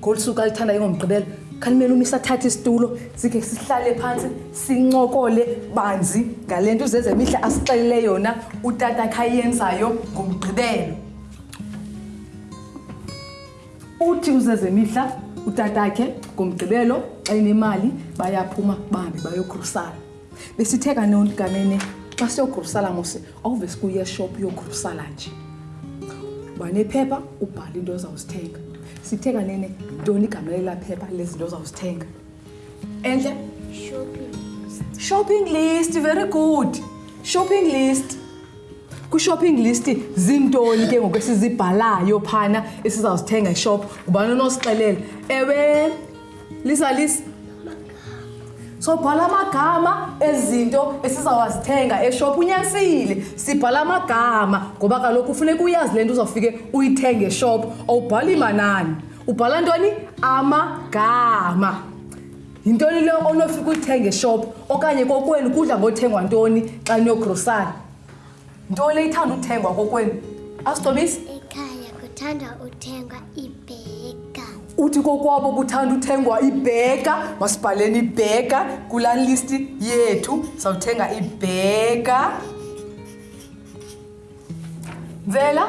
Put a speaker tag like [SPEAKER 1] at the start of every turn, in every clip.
[SPEAKER 1] ngolu suku alithanda ingomgqibelo khalimele umisa athathe isitulo sikhe sihlale phantsi sincokole banzi ngale nto uzezemihla asixelele yona utata khayenzayo ngomgqibelo uthi uzezemihla utatakhe ngomgqibelo xa inemali bayaphuma bahambe bayokhusana besithe kanolikanene xa siyogrusala mose awuve sikuye eshop yogrusala nje wanephepha ubhala into ozawuzithenga sithe kanene yintoni igama lelaphepha lezinto ozawuzithenga entle shopping list very good shopping list kwishopping list zintoni ke ngoku esizibhalayo phana esizawuzithenga eshop ngubani onosixelela ewe lisa lisa sobhala amagama ezinto esizawazithenga eshophu unyanisile sibhala amagama ngoba kaloku ufuneka uyazi le nto uzawufike uyithenge eshophu owubhala imanani ubhala ntoni amagama yintoni le onofika uyithenge eshophu okanye kokwenu kudla ngothengwa ntoni xa niyogrosayo Nto le ithanda uthengwa kokwenu? Asithobisi?
[SPEAKER 2] Ekhaya kuthanda uthengwa ibheka.
[SPEAKER 1] Uthi kokwabo kuthanda uthengwa ibheka, masibhaleni ibheka kula list yethu sawuthenga ibheka. Vela.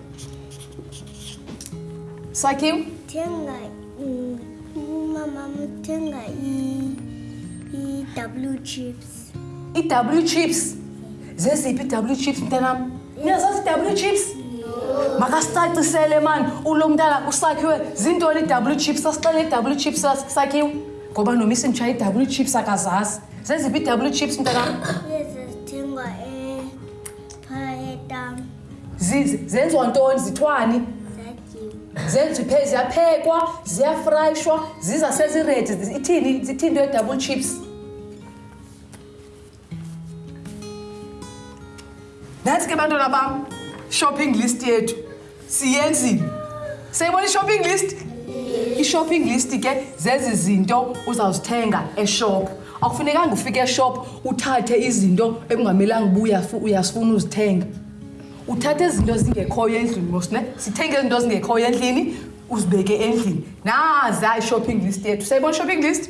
[SPEAKER 1] Sakiw. Tenga mm, mama tenga
[SPEAKER 2] i i W chips. I W chips.
[SPEAKER 1] Zeziphi W chips mntanami? Niyazazi W chips? Makasicacisele mani ulo mntana usakhiwe zintoni i-W chips asixele i-W chips sakhiwe ngoba noma isintsha i-W chips akazazi zeziphi i-W chips
[SPEAKER 2] mntanami? Yes, Phayeta.
[SPEAKER 1] Zizi zenziwa ntoni zithwani?
[SPEAKER 2] zenziwa
[SPEAKER 1] iphe ziyaphekwa ziyafrayishwa ziza seziredi ithini ithini into ye-double chips nantsi ke bantwana bam shopping list yethu siyenzile seyibona i-shopping list i-shopping list ke zezi zinto uzawuzithenga eshop akufunekanga ufike eshop uthathe izinto ekungamelanga ubuya uyasifuna uzithenga uthathe izinto ezingekhoyo endlini mosne sithenge izinto ezingekhoyo endlini uzibeke endlini naza i-shopping list yethu seyibona i-shopping list